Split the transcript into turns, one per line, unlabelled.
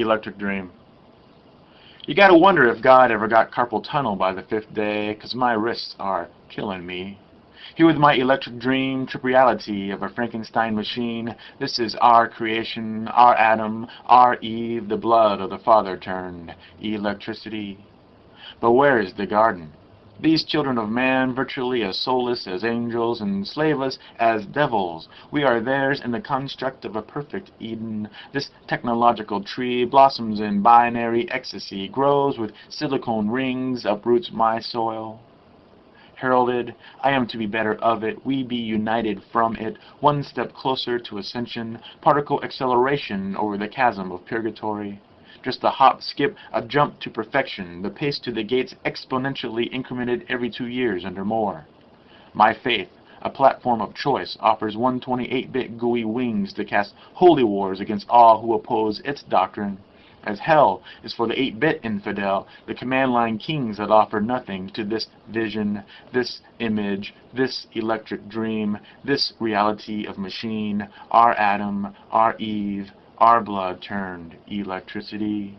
Electric Dream. You gotta wonder if God ever got carpal tunnel by the fifth day, 'cause my wrists are killing me. Here with my electric dream, trip reality of a Frankenstein machine, this is our creation, our Adam, our Eve, the blood of the Father turned electricity. But where is the garden? These children of man, virtually as soulless as angels, enslave us as devils. We are theirs in the construct of a perfect Eden. This technological tree blossoms in binary ecstasy, grows with silicone rings, uproots my soil. Heralded, I am to be better of it, we be united from it, one step closer to ascension, particle acceleration over the chasm of purgatory just a hop, skip, a jump to perfection, the pace to the gates exponentially incremented every two years under Moore. My faith, a platform of choice, offers 128-bit GUI wings to cast holy wars against all who oppose its doctrine. As hell is for the 8-bit infidel, the command line kings that offer nothing to this vision, this image, this electric dream, this reality of machine, our Adam, our Eve, our blood turned electricity.